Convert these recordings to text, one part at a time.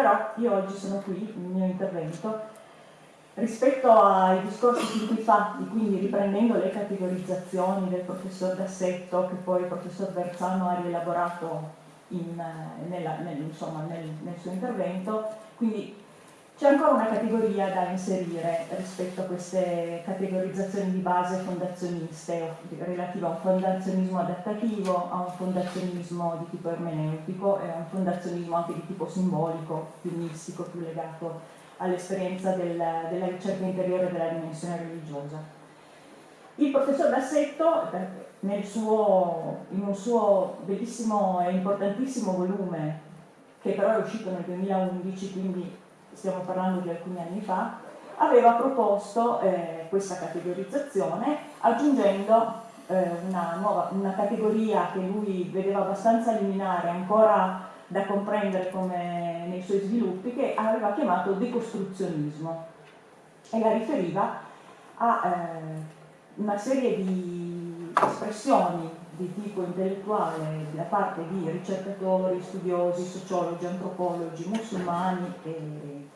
Però io oggi sono qui, nel mio intervento, rispetto ai discorsi fin qui fatti, quindi riprendendo le categorizzazioni del professor Dassetto che poi il professor Berzano ha rielaborato in, eh, nella, nel, insomma, nel, nel suo intervento, quindi c'è ancora una categoria da inserire rispetto a queste categorizzazioni di base fondazioniste relative a un fondazionismo adattativo, a un fondazionismo di tipo ermeneutico e a un fondazionismo anche di tipo simbolico, più mistico, più legato all'esperienza del, della ricerca interiore della dimensione religiosa. Il professor Bassetto, suo, in un suo bellissimo e importantissimo volume, che però è uscito nel 2011, quindi stiamo parlando di alcuni anni fa, aveva proposto eh, questa categorizzazione aggiungendo eh, una, nuova, una categoria che lui vedeva abbastanza liminare, ancora da comprendere come nei suoi sviluppi, che aveva chiamato decostruzionismo. E la riferiva a eh, una serie di espressioni di tipo intellettuale da parte di ricercatori, studiosi, sociologi, antropologi, musulmani, e,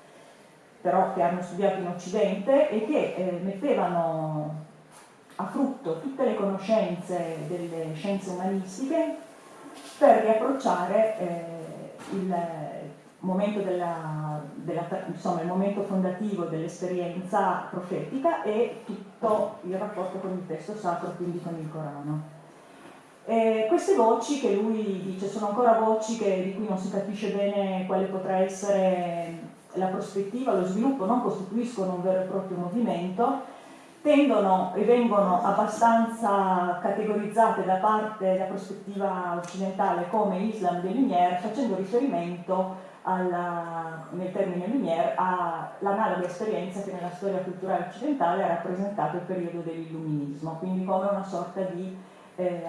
però che hanno studiato in Occidente e che eh, mettevano a frutto tutte le conoscenze delle scienze umanistiche per riapprocciare eh, il momento, della, della, insomma, il momento fondativo dell'esperienza profetica e tutto il rapporto con il testo sacro, quindi con il Corano. Eh, queste voci che lui dice sono ancora voci che, di cui non si capisce bene quale potrà essere la prospettiva, lo sviluppo, non costituiscono un vero e proprio movimento, tendono e vengono abbastanza categorizzate da parte della prospettiva occidentale come Islam de Lumière, facendo riferimento alla, nel termine Lumière all'analoga esperienza che nella storia culturale occidentale ha rappresentato il periodo dell'illuminismo, quindi come una sorta di eh,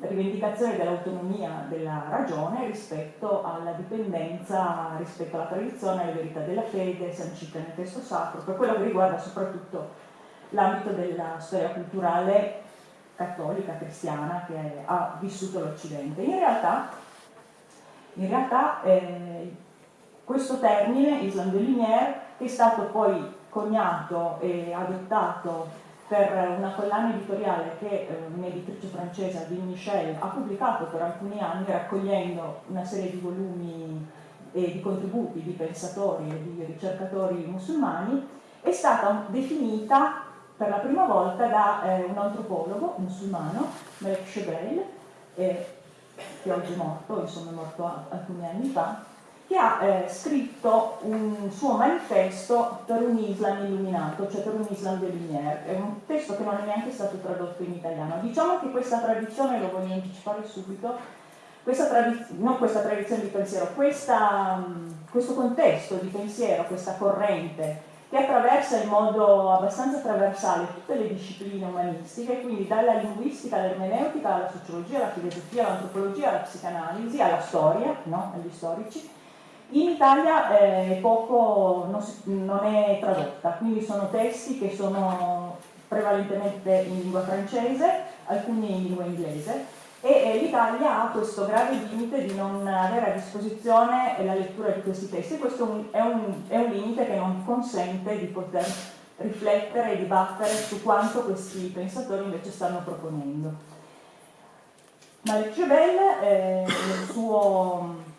rivendicazione dell'autonomia della ragione rispetto alla dipendenza, rispetto alla tradizione, alle verità della fede sancite nel testo sacro, per quello che riguarda soprattutto l'ambito della storia culturale cattolica, cristiana che ha vissuto l'Occidente. In realtà, in realtà eh, questo termine, Islam de Lumière, che è stato poi coniato e adottato per una collana editoriale che eh, un'editrice francese, Adine Michel, ha pubblicato per alcuni anni raccogliendo una serie di volumi e di contributi di pensatori e di ricercatori musulmani, è stata definita per la prima volta da eh, un antropologo musulmano, Malek Shebel, eh, che oggi è morto, insomma è morto alcuni anni fa, che ha eh, scritto un suo manifesto per un Islam illuminato, cioè per un Islam de Lumière. È un testo che non è neanche stato tradotto in italiano. Diciamo che questa tradizione, lo voglio anticipare subito, questa non questa tradizione di pensiero, questa, questo contesto di pensiero, questa corrente che attraversa in modo abbastanza trasversale tutte le discipline umanistiche, quindi dalla linguistica all'ermeneutica, alla sociologia, alla filosofia, all'antropologia, alla psicanalisi, alla storia, no? agli storici. In Italia eh, poco non, si, non è tradotta, quindi sono testi che sono prevalentemente in lingua francese, alcuni in lingua inglese, e l'Italia ha questo grave limite di non avere a disposizione la lettura di questi testi, questo è un, è un limite che non consente di poter riflettere e dibattere su quanto questi pensatori invece stanno proponendo. Malek Jebel, eh, nel suo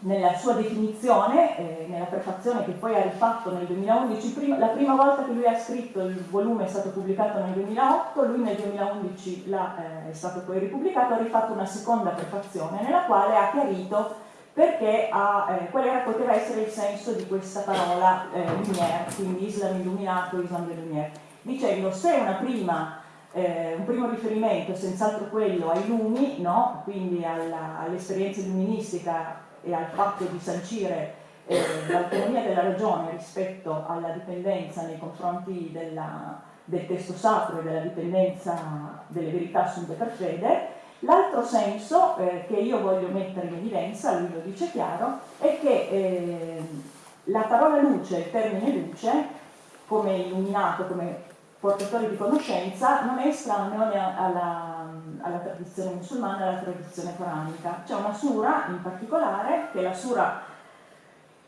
nella sua definizione, eh, nella prefazione che poi ha rifatto nel 2011, prima, la prima volta che lui ha scritto il volume è stato pubblicato nel 2008, lui nel 2011 la, eh, è stato poi ripubblicato, ha rifatto una seconda prefazione nella quale ha chiarito perché ha, eh, qual era, poteva essere il senso di questa parola eh, Lumière, quindi Islam illuminato, Islam de Lumière, dicendo se una prima eh, un primo riferimento è senz'altro quello ai lumi, no? quindi all'esperienza illuministica e al fatto di sancire eh, l'autonomia della ragione rispetto alla dipendenza nei confronti della, del testo sacro e della dipendenza delle verità assunte per fede, L'altro senso eh, che io voglio mettere in evidenza, lui lo dice chiaro, è che eh, la parola luce, il termine luce, come illuminato, come portatore di conoscenza non è estraneo alla, alla tradizione musulmana e alla tradizione coranica. C'è una sura in particolare, che è la sura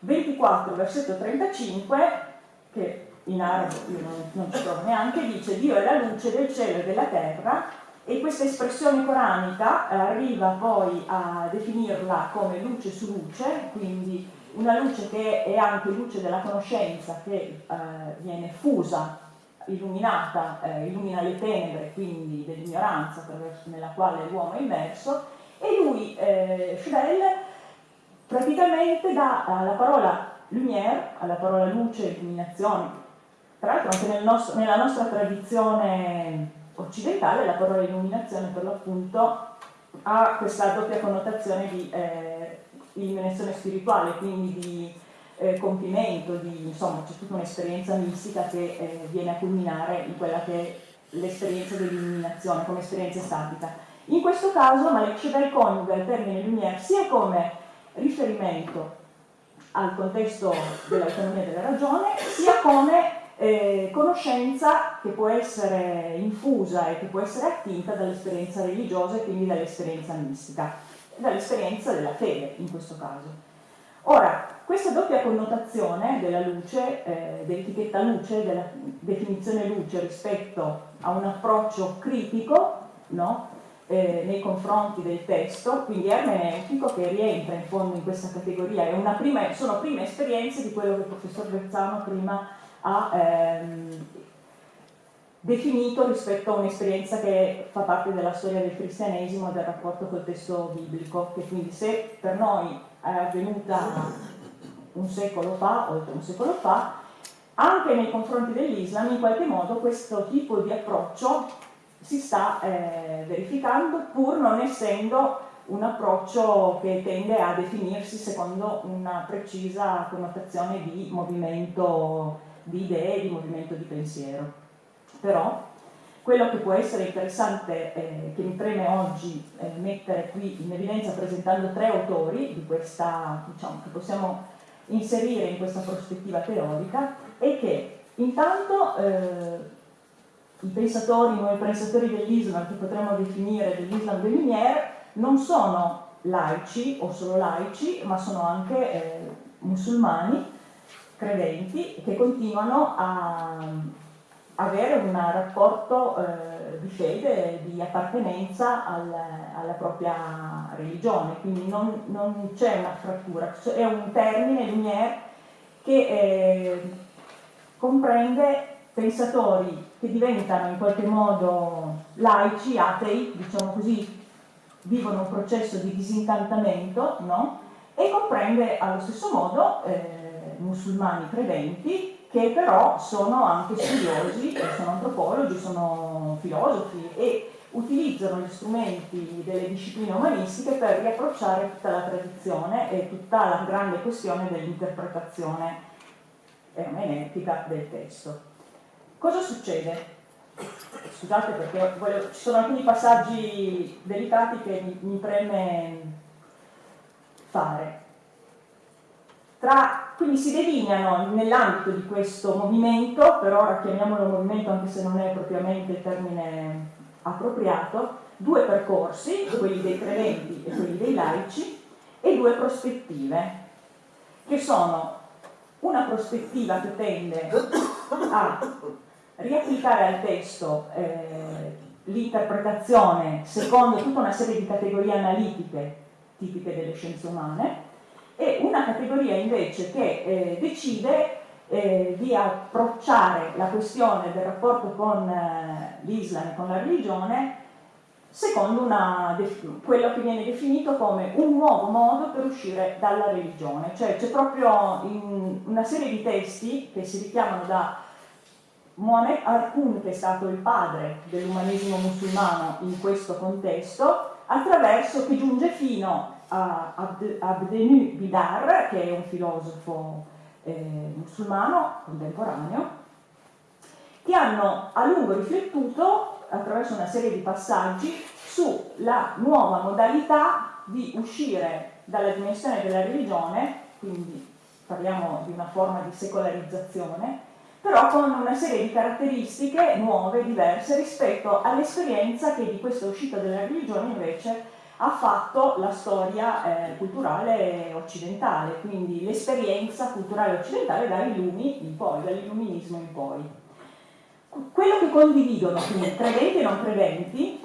24, versetto 35, che in arabo io non, non ci trovo neanche, dice Dio è la luce del cielo e della terra e questa espressione coranica arriva poi a definirla come luce su luce, quindi una luce che è anche luce della conoscenza che eh, viene fusa, illuminata, eh, illumina le tenebre quindi dell'ignoranza nella quale l'uomo è immerso e lui, eh, Schwell, praticamente dà alla parola lumière, alla parola luce, illuminazione, tra l'altro anche nel nostro, nella nostra tradizione occidentale la parola illuminazione per l'appunto ha questa doppia connotazione di eh, illuminazione spirituale, quindi di eh, compimento, di, insomma c'è tutta un'esperienza mistica che eh, viene a culminare in quella che è l'esperienza dell'illuminazione come esperienza statica. In questo caso Malek Shedai coniuga il termine lumière sia come riferimento al contesto dell'autonomia della ragione, sia come eh, conoscenza che può essere infusa e che può essere attinta dall'esperienza religiosa e quindi dall'esperienza mistica, dall'esperienza della fede in questo caso. Ora, questa doppia connotazione della luce, eh, dell'etichetta luce, della definizione luce rispetto a un approccio critico no? eh, nei confronti del testo, quindi ermeneutico, che rientra in fondo in questa categoria, prima, sono prime esperienze di quello che il professor Berzano prima ha ehm, definito rispetto a un'esperienza che fa parte della storia del cristianesimo e del rapporto col testo biblico, che quindi se per noi è avvenuta un secolo fa, oltre un secolo fa, anche nei confronti dell'Islam in qualche modo questo tipo di approccio si sta eh, verificando pur non essendo un approccio che tende a definirsi secondo una precisa connotazione di movimento di idee, di movimento di pensiero. Però quello che può essere interessante, eh, che mi preme oggi eh, mettere qui in evidenza presentando tre autori di questa, diciamo, che possiamo inserire in questa prospettiva teorica, è che intanto eh, i pensatori, i pensatori dell'Islam, che potremmo definire dell'Islam de Lumière, non sono laici o solo laici, ma sono anche eh, musulmani credenti che continuano a avere un rapporto eh, di fede, di appartenenza al, alla propria religione, quindi non, non c'è una frattura, è un termine, lumière, che eh, comprende pensatori che diventano in qualche modo laici, atei, diciamo così, vivono un processo di disincantamento, no? e comprende allo stesso modo eh, musulmani credenti che però sono anche studiosi, sono antropologi, sono filosofi e utilizzano gli strumenti delle discipline umanistiche per riapprocciare tutta la tradizione e tutta la grande questione dell'interpretazione ermeneutica del testo. Cosa succede? Scusate perché volevo, ci sono alcuni passaggi delicati che mi, mi preme fare. Tra, quindi si delineano nell'ambito di questo movimento, per ora chiamiamolo movimento anche se non è propriamente il termine appropriato, due percorsi, quelli dei credenti e quelli dei laici, e due prospettive, che sono una prospettiva che tende a riapplicare al testo eh, l'interpretazione secondo tutta una serie di categorie analitiche tipiche delle scienze umane, e una categoria invece che eh, decide eh, di approcciare la questione del rapporto con eh, l'Islam e con la religione secondo una, quello che viene definito come un nuovo modo per uscire dalla religione, cioè c'è proprio una serie di testi che si richiamano da Mohamed Arkun, che è stato il padre dell'umanesimo musulmano in questo contesto, attraverso che giunge fino Abdenu Bidar, che è un filosofo eh, musulmano contemporaneo, che hanno a lungo riflettuto attraverso una serie di passaggi sulla nuova modalità di uscire dalla dimensione della religione, quindi parliamo di una forma di secolarizzazione, però con una serie di caratteristiche nuove, diverse rispetto all'esperienza che di questa uscita dalla religione invece ha fatto la storia eh, culturale occidentale, quindi l'esperienza culturale occidentale dai lumi in poi, dall'illuminismo in poi. Quello che condividono quindi credenti e non credenti,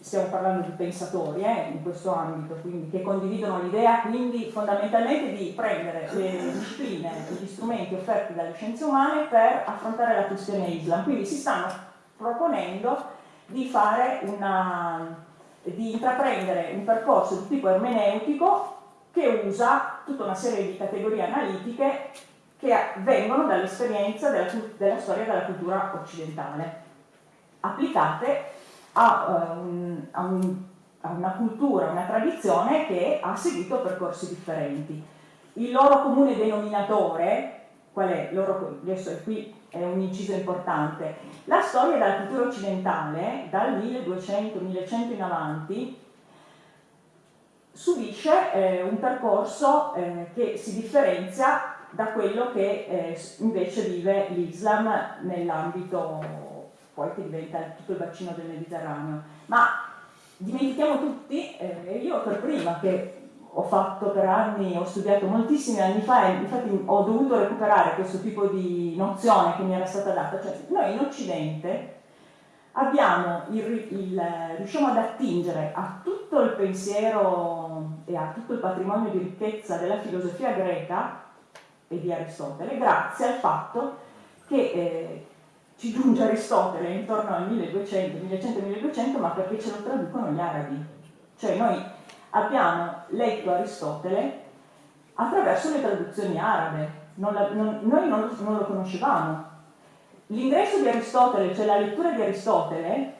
stiamo parlando di pensatori eh, in questo ambito, quindi che condividono l'idea quindi fondamentalmente di prendere le discipline, gli strumenti offerti dalle scienze umane per affrontare la questione Islam. Quindi si stanno proponendo di fare una di intraprendere un percorso di tipo ermeneutico che usa tutta una serie di categorie analitiche che vengono dall'esperienza della, della, storia della cultura occidentale, applicate a, un, a, un, a una cultura, una tradizione che ha seguito percorsi differenti. Il loro comune denominatore, qual è? Loro, adesso qui è un inciso importante. La storia della cultura occidentale, dal 1200-1100 in avanti, subisce eh, un percorso eh, che si differenzia da quello che eh, invece vive l'Islam nell'ambito poi che diventa tutto il bacino del Mediterraneo. Ma dimentichiamo tutti, eh, io per prima che ho fatto per anni, ho studiato moltissimi anni fa e infatti ho dovuto recuperare questo tipo di nozione che mi era stata data, cioè noi in Occidente il, il, riusciamo ad attingere a tutto il pensiero e a tutto il patrimonio di ricchezza della filosofia greca e di Aristotele grazie al fatto che eh, ci giunge Aristotele intorno al 1200, 1100, 1200 ma perché ce lo traducono gli arabi. Cioè noi abbiamo letto Aristotele attraverso le traduzioni arabe, non la, non, noi non, non lo conoscevamo. L'ingresso di Aristotele, cioè la lettura di Aristotele,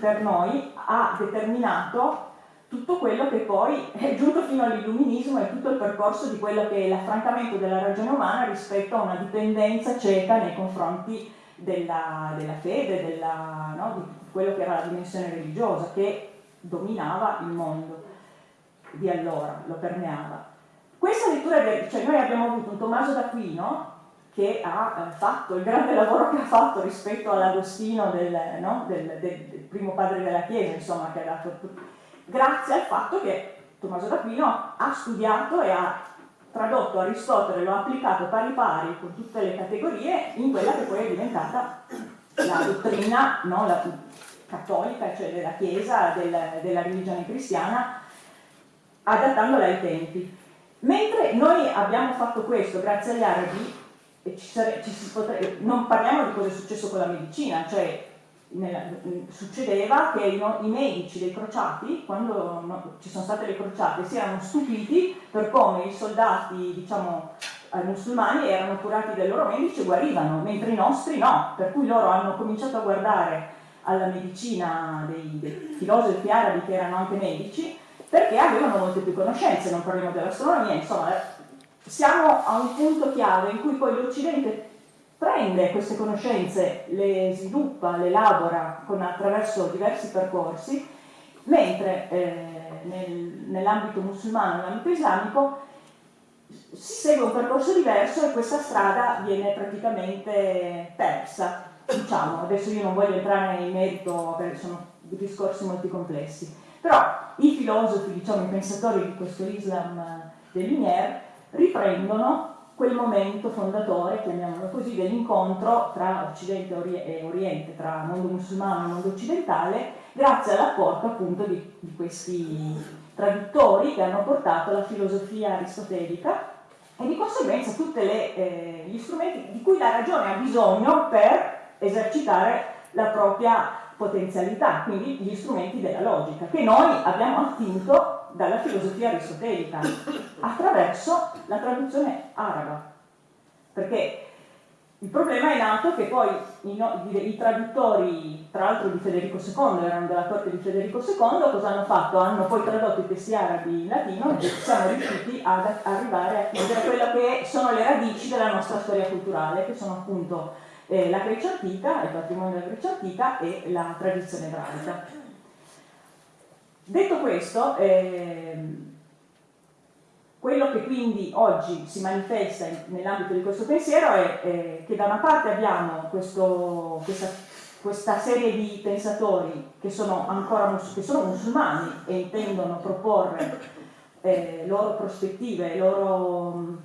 per noi ha determinato tutto quello che poi è giunto fino all'illuminismo e tutto il percorso di quello che è l'affrancamento della ragione umana rispetto a una dipendenza cieca nei confronti della, della fede, della, no, di quello che era la dimensione religiosa che dominava il mondo di allora, lo permeava. Questa lettura, cioè noi abbiamo avuto un Tommaso d'Aquino che ha eh, fatto il grande lavoro che ha fatto rispetto all'Agostino del, no? del, del, del, primo padre della Chiesa, insomma, che ha dato, grazie al fatto che Tommaso d'Aquino ha studiato e ha tradotto Aristotele, lo ha applicato pari pari con tutte le categorie in quella che poi è diventata la dottrina no? la, cattolica, cioè della Chiesa, del, della religione cristiana, adattandola ai tempi. Mentre noi abbiamo fatto questo grazie agli arabi, sare, potrebbe, non parliamo di cosa è successo con la medicina, cioè nella, succedeva che i, i, medici dei crociati, quando no, ci sono state le crociate, si erano stupiti per come i soldati, diciamo, eh, musulmani erano curati dai loro medici e guarivano, mentre i nostri no, per cui loro hanno cominciato a guardare alla medicina dei, dei filosofi arabi che erano anche medici perché avevano molte più conoscenze, non parliamo dell'astronomia, insomma siamo a un punto chiave in cui poi l'Occidente prende queste conoscenze, le sviluppa, le elabora con, attraverso diversi percorsi, mentre eh, nel, nell'ambito musulmano, nell'ambito islamico, si segue un percorso diverso e questa strada viene praticamente persa. Diciamo, adesso io non voglio entrare nel merito perché sono discorsi molto complessi. Però i filosofi, diciamo i pensatori di questo Islam eh, de Lumière riprendono quel momento fondatore, chiamiamolo così, dell'incontro tra Occidente e Oriente, tra mondo musulmano e mondo occidentale, grazie all'apporto appunto di, di, questi traduttori che hanno portato la filosofia aristotelica e di conseguenza tutti eh, gli strumenti di cui la ragione ha bisogno per esercitare la propria potenzialità, quindi gli strumenti della logica, che noi abbiamo attinto dalla filosofia aristotelica attraverso la traduzione araba. Perché il problema è nato che poi i, no, i, traduttori, tra l'altro di Federico II, erano della corte di Federico II, cosa hanno fatto? Hanno poi tradotto i testi arabi in latino e siamo riusciti ad arrivare a chiudere quello che sono le radici della nostra storia culturale, che sono appunto eh, la Grecia antica, il patrimonio della Grecia antica e la tradizione ebraica. Detto questo, ehm, quello che quindi oggi si manifesta nell'ambito di questo pensiero è, è, che da una parte abbiamo questo, questa questa serie di pensatori che sono ancora che sono musulmani e intendono proporre eh, loro prospettive, loro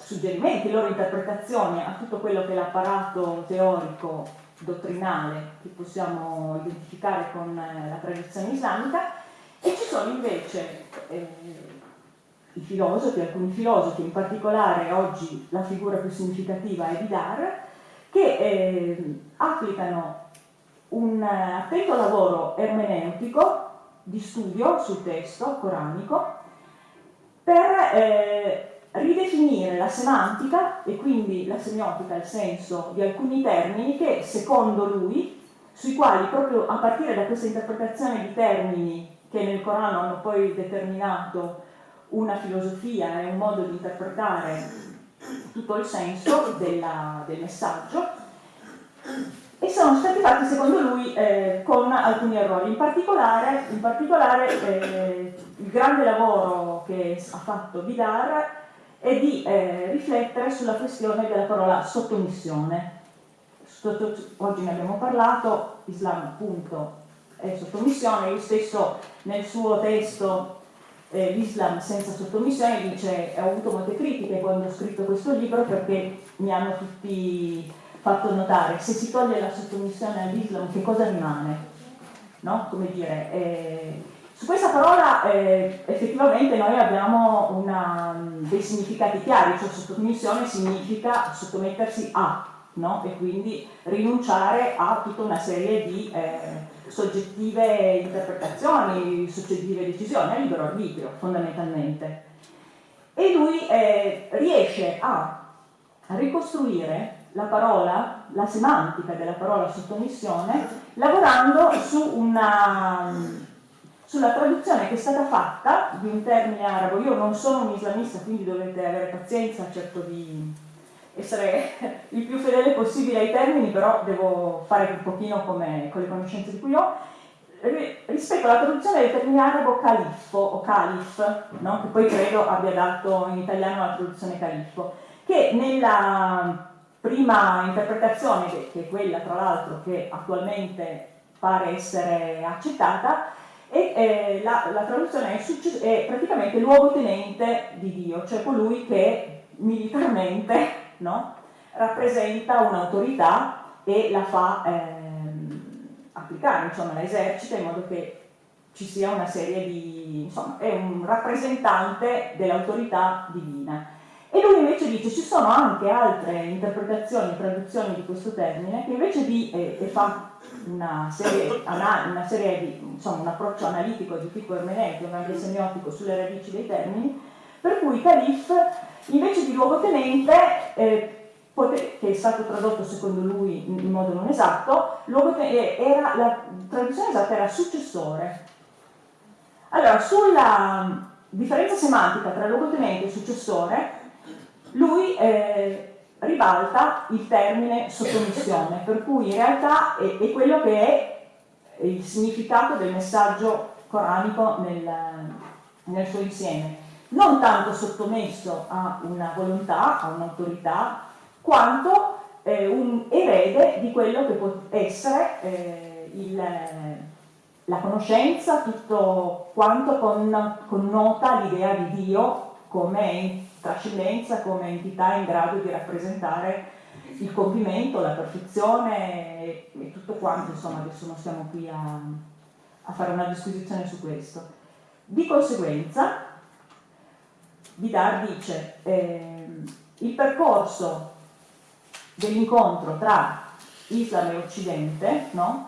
suggerimenti, loro interpretazioni a tutto quello che è l'apparato teorico, dottrinale che possiamo identificare con eh, la tradizione islamica. E ci sono invece eh, i filosofi, alcuni filosofi, in particolare oggi la figura più significativa è Vidar, che eh, applicano un attento lavoro ermeneutico di studio sul testo coranico per eh, ridefinire la semantica e quindi la semiotica, il senso di alcuni termini che secondo lui, sui quali proprio a partire da questa interpretazione di termini che nel Corano hanno poi determinato una filosofia e un modo di interpretare tutto il senso della, del messaggio e sono stati fatti secondo lui eh, con alcuni errori, in particolare, in particolare eh, il grande lavoro che ha fatto Vidar è di eh, riflettere sulla questione della parola sottomissione. Sotto, oggi ne abbiamo parlato, Islam appunto è sottomissione, io stesso nel suo testo eh, l'Islam senza sottomissione dice ho avuto molte critiche quando ho scritto questo libro perché mi hanno tutti fatto notare se si toglie la sottomissione all'Islam che cosa rimane? No? Come dire, eh, su questa parola eh, effettivamente noi abbiamo una, dei significati chiari, cioè sottomissione significa sottomettersi a, no? e quindi rinunciare a tutta una serie di eh, soggettive interpretazioni, soggettive decisioni, a libero arbitrio fondamentalmente. E lui eh, riesce a ricostruire la parola, la semantica della parola sottomissione, lavorando su una, sulla traduzione che è stata fatta di un termine arabo. Io non sono un islamista, quindi dovete avere pazienza, cerco di essere il più fedele possibile ai termini, però devo fare un pochino come con le conoscenze di cui ho. Rispetto alla traduzione del termine arabo califfo o calif, no? che poi credo abbia dato in italiano la traduzione califfo, che nella prima interpretazione, che è quella tra l'altro che attualmente pare essere accettata, e eh, la, la, traduzione è, è praticamente luogotenente di Dio, cioè colui che militarmente no? rappresenta un'autorità e la fa ehm, applicare, insomma la esercita in modo che ci sia una serie di, insomma, è un rappresentante dell'autorità divina. E lui invece dice ci sono anche altre interpretazioni traduzioni di questo termine che invece di, eh, e fa una serie, una serie di, insomma, un approccio analitico di tipo ermeneutico, anche semiotico sulle radici dei termini, per cui Calif invece di luogotenente, eh, che è stato tradotto secondo lui in modo non esatto, eh, era, la traduzione esatta era successore. Allora, sulla differenza semantica tra luogotenente e successore, lui eh, ribalta il termine sottomissione, per cui in realtà è, è, quello che è il significato del messaggio coranico nel, nel suo insieme. Non tanto sottomesso a una volontà, a un'autorità, quanto eh, un erede di quello che può essere eh, il, la conoscenza, tutto quanto con, connota l'idea di Dio come trascendenza, come entità in grado di rappresentare il compimento, la perfezione e, tutto quanto, insomma adesso non stiamo qui a, a fare una disquisizione su questo. Di conseguenza, Vidar dice eh, il percorso dell'incontro tra Islam e Occidente no?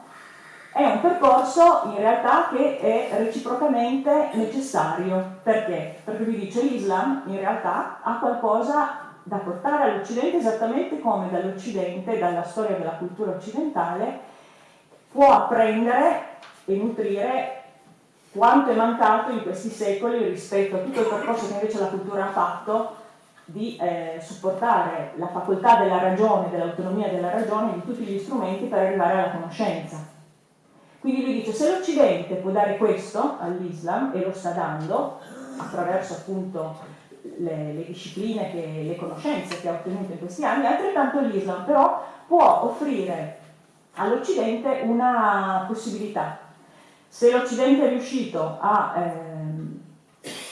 È un percorso in realtà che è reciprocamente necessario. Perché? Perché vi dice l'Islam in realtà ha qualcosa da portare all'Occidente esattamente come dall'Occidente, dalla storia della cultura occidentale, può apprendere e nutrire quanto è mancato in questi secoli rispetto a tutto il percorso che invece la cultura ha fatto di eh, supportare la facoltà della ragione, dell'autonomia della ragione, di tutti gli strumenti per arrivare alla conoscenza. Quindi lui dice, se l'Occidente può dare questo all'Islam, e lo sta dando, attraverso appunto le, le discipline, che, le conoscenze che ha ottenuto in questi anni, altrettanto l'Islam però può offrire all'Occidente una possibilità. Se l'Occidente è riuscito a ehm,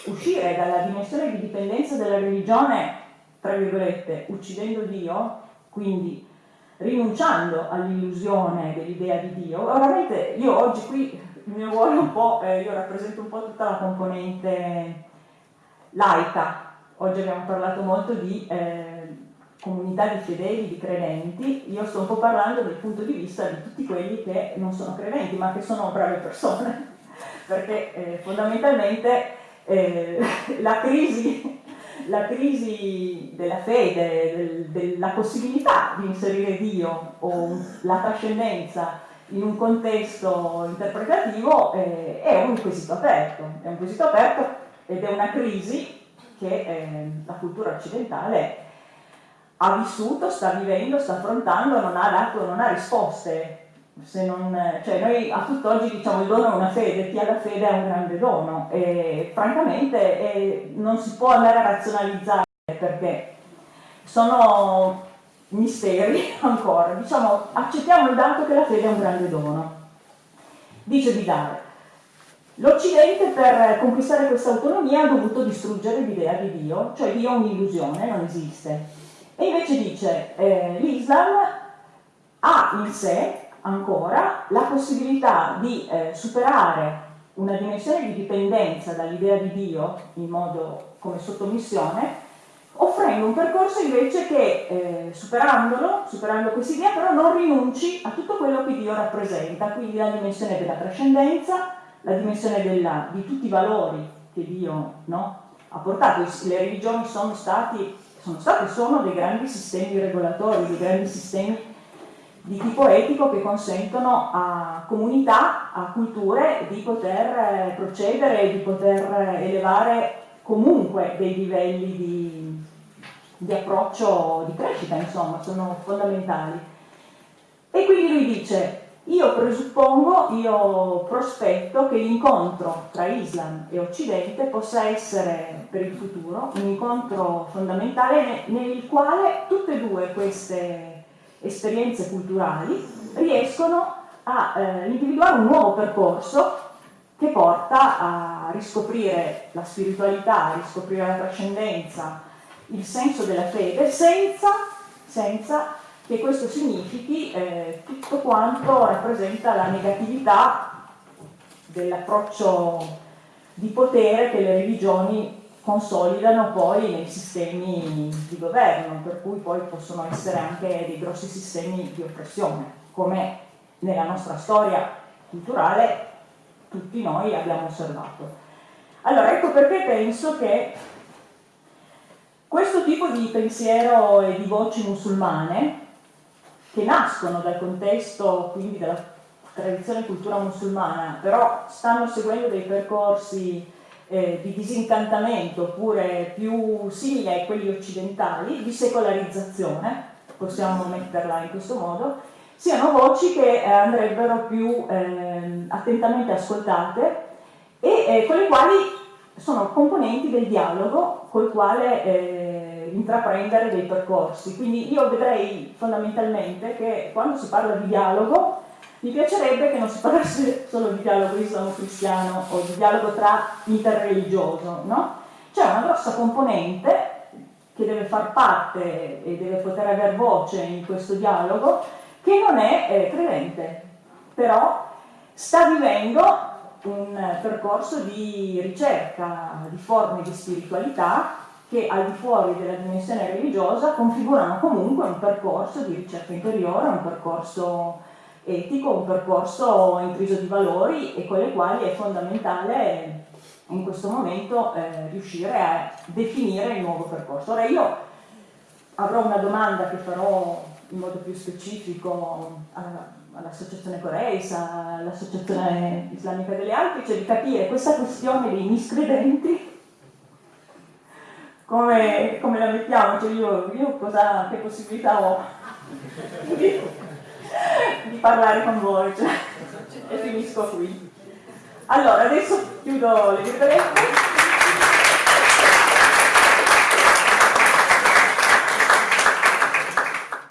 uscire dalla dimensione di dipendenza della religione, tra virgolette, uccidendo Dio, quindi rinunciando all'illusione dell'idea di Dio, veramente io oggi qui il mio ruolo un po', eh, io rappresento un po' tutta la componente laica, oggi abbiamo parlato molto di eh, comunità di fedeli, di credenti, io sto un po' parlando dal punto di vista di tutti quelli che non sono credenti ma che sono brave persone, perché eh, fondamentalmente eh, la crisi la crisi della fede, del, della possibilità di inserire Dio o la trascendenza in un contesto interpretativo eh, è un quesito aperto, è un quesito aperto ed è una crisi che eh, la cultura occidentale ha vissuto, sta vivendo, sta affrontando, non ha dato, non ha risposte. Non, cioè noi a tutt'oggi diciamo il dono è una fede, chi ha la fede ha un grande dono e francamente eh, non si può andare a razionalizzare perché sono misteri ancora, diciamo accettiamo il dato che la fede è un grande dono. Dice Vidal, l'Occidente per conquistare questa autonomia ha dovuto distruggere l'idea di Dio, cioè Dio è un'illusione, non esiste. E invece dice, eh, l'Islam ha in sé ancora la possibilità di eh, superare una dimensione di dipendenza dall'idea di Dio in modo come sottomissione offrendo un percorso invece che eh, superandolo, superando questa idea, però non rinunci a tutto quello che Dio rappresenta, quindi la dimensione della trascendenza, la dimensione della, di tutti i valori che Dio no, ha portato. Le religioni sono stati, sono stati e sono dei grandi sistemi regolatori, dei grandi sistemi di tipo etico che consentono a comunità, a culture di poter eh, procedere, di poter elevare comunque dei livelli di, di approccio di crescita, insomma, sono fondamentali. E quindi lui dice, io presuppongo, io prospetto che l'incontro tra Islam e Occidente possa essere per il futuro un incontro fondamentale nel quale tutte e due queste esperienze culturali riescono a eh, individuare un nuovo percorso che porta a riscoprire la spiritualità, a riscoprire la trascendenza, il senso della fede, senza, senza che questo significhi eh, tutto quanto rappresenta la negatività dell'approccio di potere che le religioni consolidano poi nei sistemi di governo, per cui poi possono essere anche dei grossi sistemi di oppressione, come nella nostra storia culturale tutti noi abbiamo osservato. Allora, ecco perché penso che questo tipo di pensiero e di voci musulmane, che nascono dal contesto quindi della tradizione cultura musulmana, però stanno seguendo dei percorsi eh, di disincantamento oppure più simili a quelli occidentali, di secolarizzazione, possiamo metterla in questo modo, siano voci che eh, andrebbero più eh, attentamente ascoltate e eh, con le quali sono componenti del dialogo col quale eh, intraprendere dei percorsi. Quindi io vedrei fondamentalmente che quando si parla di dialogo mi piacerebbe che non si parlasse solo di dialogo islamo-cristiano o di dialogo tra interreligioso, no? C'è una grossa componente che deve far parte e deve poter avere voce in questo dialogo che non è eh, credente, però sta vivendo un percorso di ricerca di forme di spiritualità che al di fuori della dimensione religiosa configurano comunque un percorso di ricerca interiore, un percorso etico, un percorso intriso di valori e con le quali è fondamentale in questo momento eh, riuscire a definire il nuovo percorso. Ora io avrò una domanda che farò in modo più specifico all'associazione Coreisa, all'associazione islamica delle Alpi, cioè di capire questa questione dei miscredenti come, come la mettiamo, cioè io, io cosa, che possibilità ho di, di parlare con voi cioè, e finisco qui. Allora, adesso chiudo le virgolette.